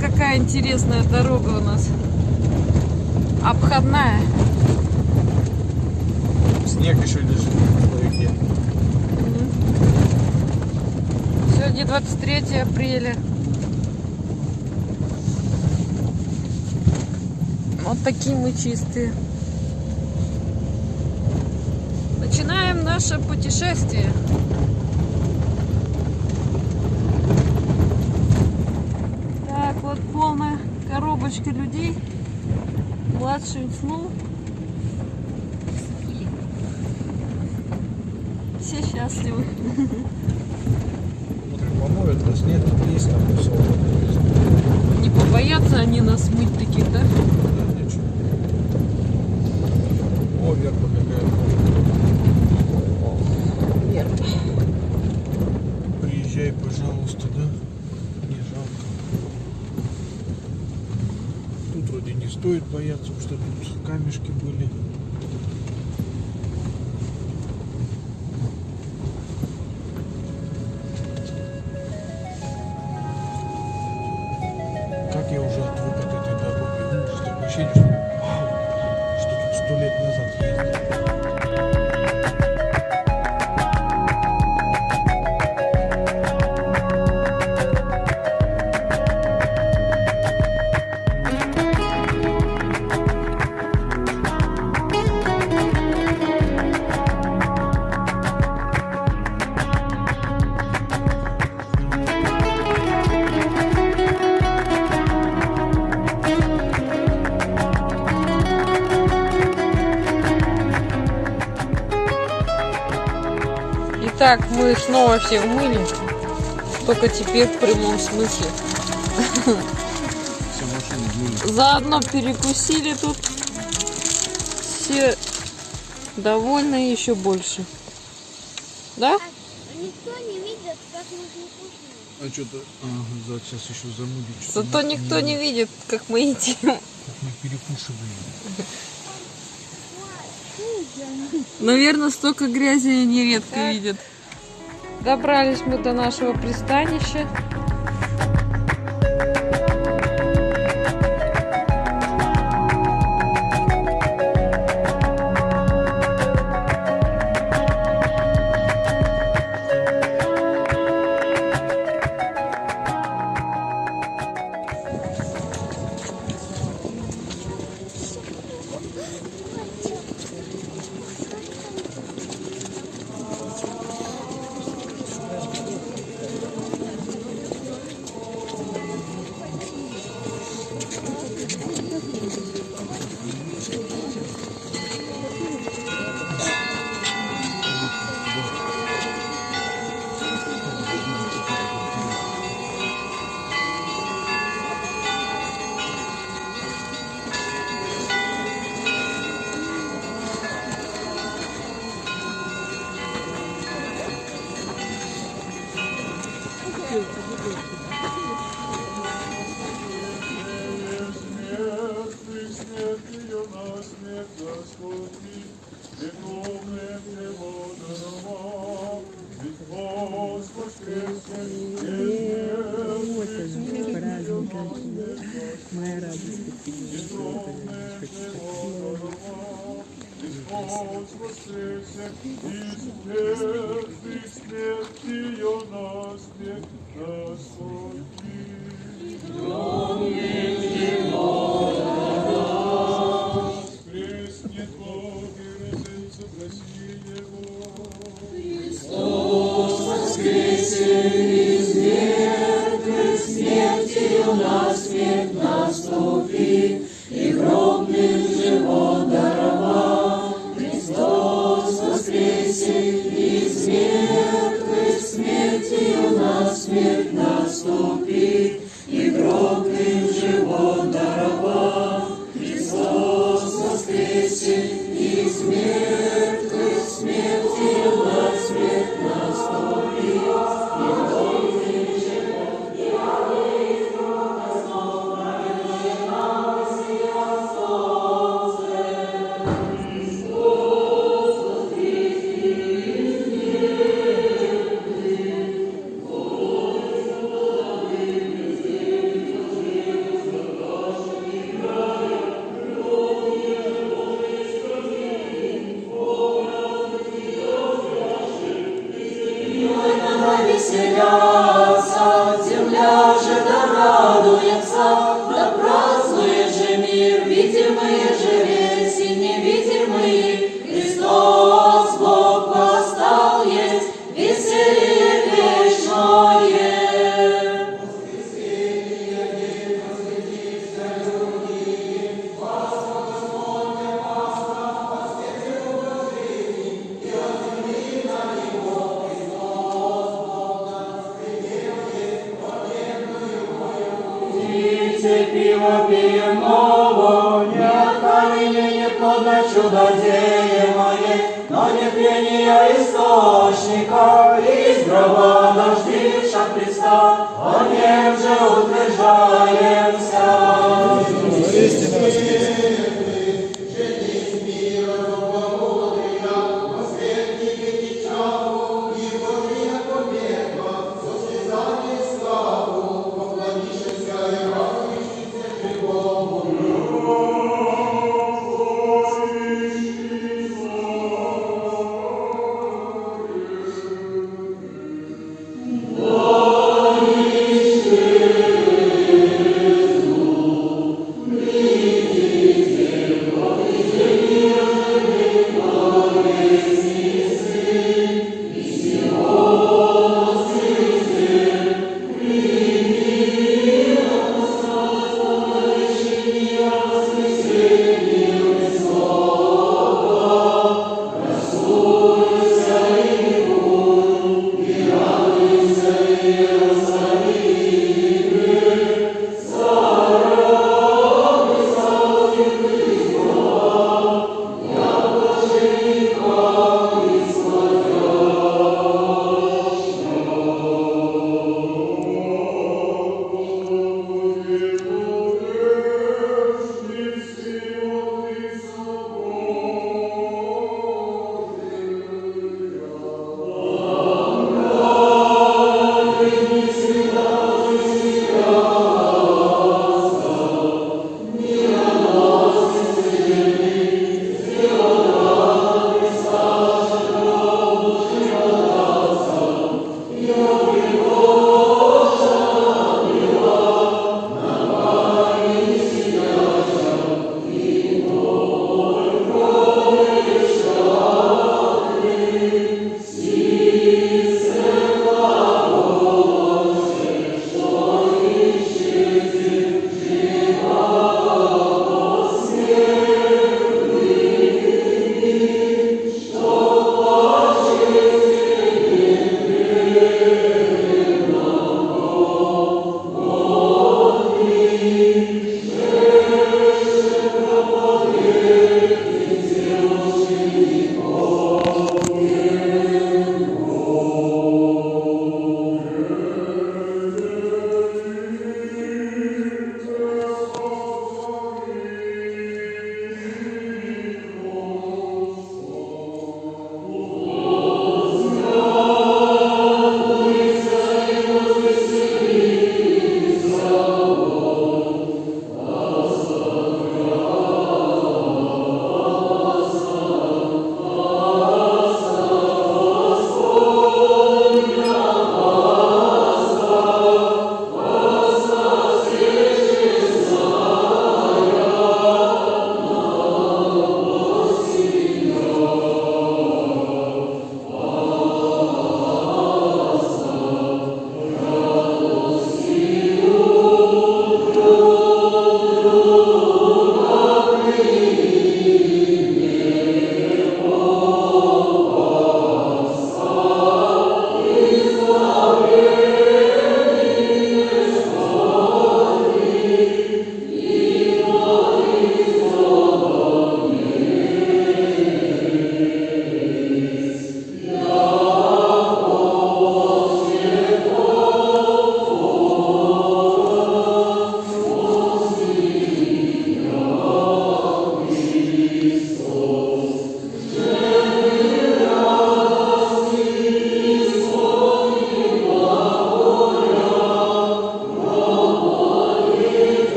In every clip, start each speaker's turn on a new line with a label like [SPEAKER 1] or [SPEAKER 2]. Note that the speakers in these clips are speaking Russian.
[SPEAKER 1] какая интересная дорога у нас. Обходная.
[SPEAKER 2] Снег еще лежит кое-где.
[SPEAKER 1] Сегодня 23 апреля. Вот такие мы чистые. Начинаем наше путешествие. Так, вот полная коробочка людей. Младший уснул. Все счастливы.
[SPEAKER 2] Смотрим, помоют нас, нет, есть там.
[SPEAKER 1] Не побоятся они нас мыть таких, да?
[SPEAKER 2] Да, ничего. О, вверх побегает.
[SPEAKER 1] Вверх.
[SPEAKER 2] Приезжай, пожалуйста, да? Не жалко. Тут вроде не стоит бояться, что камешки были.
[SPEAKER 1] Итак, мы снова все умыли. Только теперь в прямом смысле.
[SPEAKER 2] Все машины были.
[SPEAKER 1] Заодно перекусили тут. Все довольны еще больше. Да?
[SPEAKER 3] Никто не видит, как мы кушаем.
[SPEAKER 2] А что-то, ага, сейчас еще замудить.
[SPEAKER 1] Зато никто не видит, как мы едим.
[SPEAKER 2] Мы перекушиваем.
[SPEAKER 1] Наверное, столько грязи они редко видят. Добрались мы до нашего пристанища.
[SPEAKER 4] Моя радость от тебя, что это знаешь, как
[SPEAKER 1] певицы Selah. Пиво пьем ново, не от камня, не плодно чудодеемое, но не пьяния источника, из гроба дождивша Христа, о нем же утверждаемся.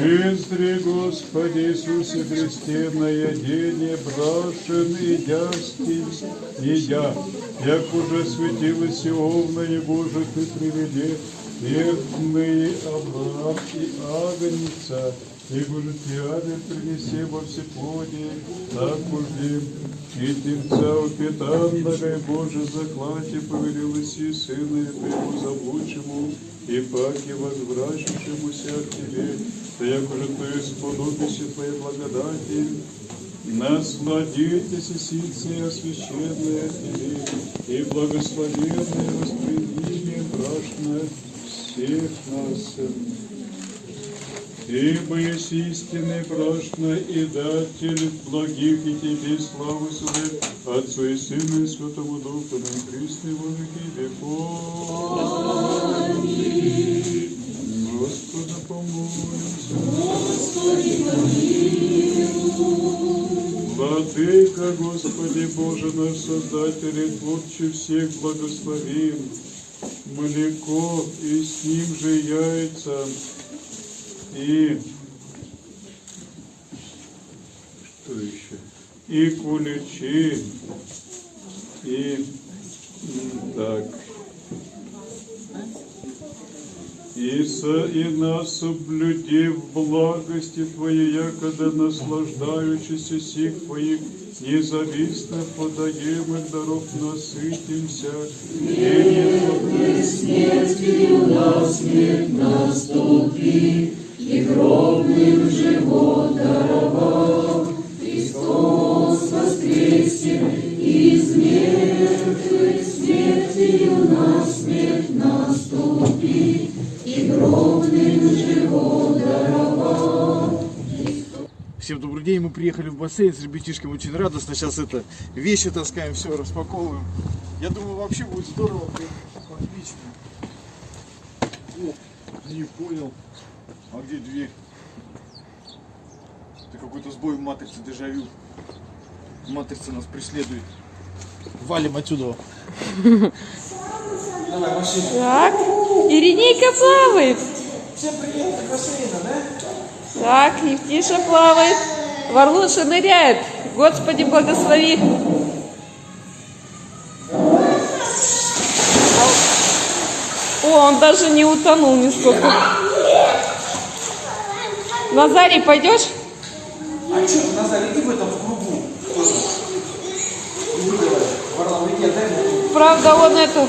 [SPEAKER 4] Призри, Господи Иисусе Христе, на едение брашен и дясти, и я, як уже светилось Иовна, и Боже, Ты приведи, верхные Авраам и Агнца, и Боже, Тиады принеси во всеплодие, так уже и Тельца упитанного, и Боже, заклати повелилось и Сына Твоему заблудшему, и паки возвращавшемуся к Тебе, да як уже Твою сподобище Твоей благодати, насладитесь и ситцы освященные Тебе, и благословенное восприятие брашное всех нас. Ибо есть истинный брашно и датель благих и Тебе славу суды, Отцу и Сыну и Святому Духу, на Христе во веки веков. Господа помолимся. Владыка, Господи Боже наш Создатель и Творче всех благословим, млеко и с ним же яйца, и что еще? И куличи, и так. И, и нас соблюди в благости Твоей, якода наслаждаючися сих Твоих независно подаемых даров насытимся. И
[SPEAKER 2] Всем бассейн с ребятишками, очень радостно. Сейчас это вещи таскаем, все распаковываем. Я думаю, вообще будет здорово. прям Отлично. О, не понял. А где дверь? Это какой-то сбой в матрице, дежавю. Матрица нас преследует. Валим отсюда.
[SPEAKER 1] Так, Иринейка плавает.
[SPEAKER 2] Всем привет, от бассейна, да?
[SPEAKER 1] Так, Евтиша плавает. Варлуша ныряет. Господи, благослови. О, он даже не утонул нисколько. Назарий, пойдешь?
[SPEAKER 5] А что, Назар, иди в этом в кругу.
[SPEAKER 1] Правда, он это...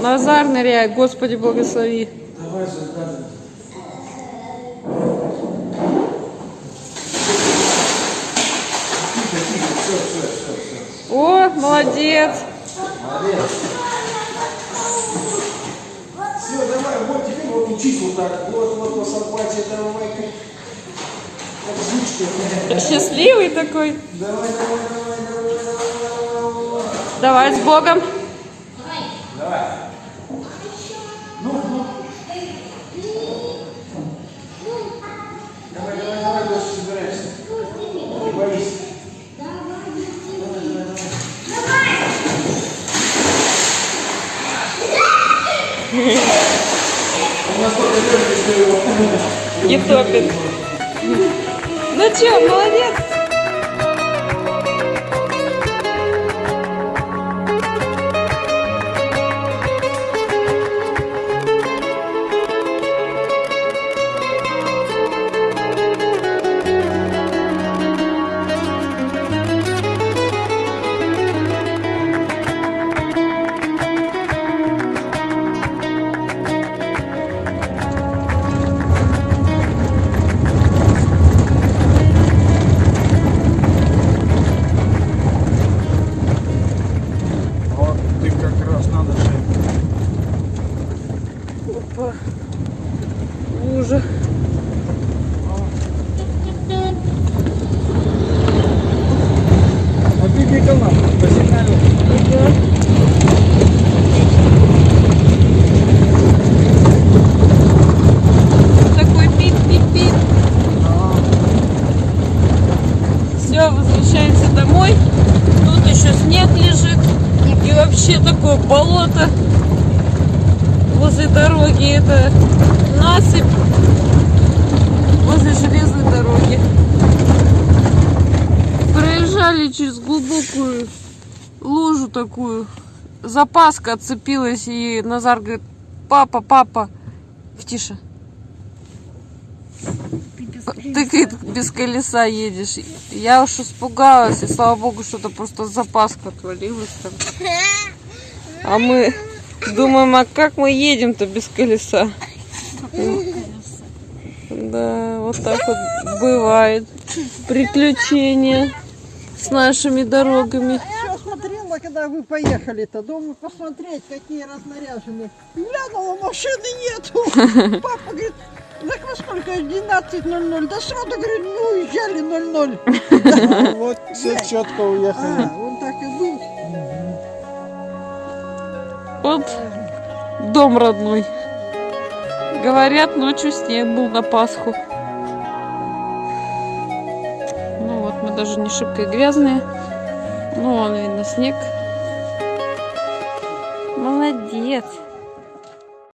[SPEAKER 1] Назар ныряет. Господи, благослови.
[SPEAKER 5] Давай,
[SPEAKER 1] О, молодец.
[SPEAKER 5] Все, давай, вот теперь вот учись вот так. Вот, вот, вот, сарпачи, давай, как, как жучка.
[SPEAKER 1] Счастливый такой.
[SPEAKER 5] Давай, давай, давай, давай, давай, давай.
[SPEAKER 1] Давай с Богом. И топит. Ну что, молодец.
[SPEAKER 2] Бегал нам по.
[SPEAKER 1] Все, возвращаемся домой. Тут еще снег лежит. И вообще такое болото возле дороги. Это... Насыпь возле железной дороги. Проезжали через глубокую лужу такую. Запаска отцепилась, и Назар говорит, папа, папа, тише. Ты говорит, без колеса едешь. Я уж испугалась, и слава богу, что-то просто запаска отвалилась там. А мы думаем, а как мы едем-то без колеса? Да, вот так вот бывает. Приключения с нашими дорогами.
[SPEAKER 6] Все смотрела, когда вы поехали-то. Думаю, посмотреть, какие разнаряженные. Глянула, машины нету. Папа говорит, так во сколько? 12.00. Да сразу, говорит, ну уезжали 00.
[SPEAKER 2] Вот все четко уехали.
[SPEAKER 6] А, он так и был.
[SPEAKER 1] Вот дом родной. Говорят, ночью снег был на Пасху. Даже не шибко и грязные. Ну, вон видно снег. Молодец.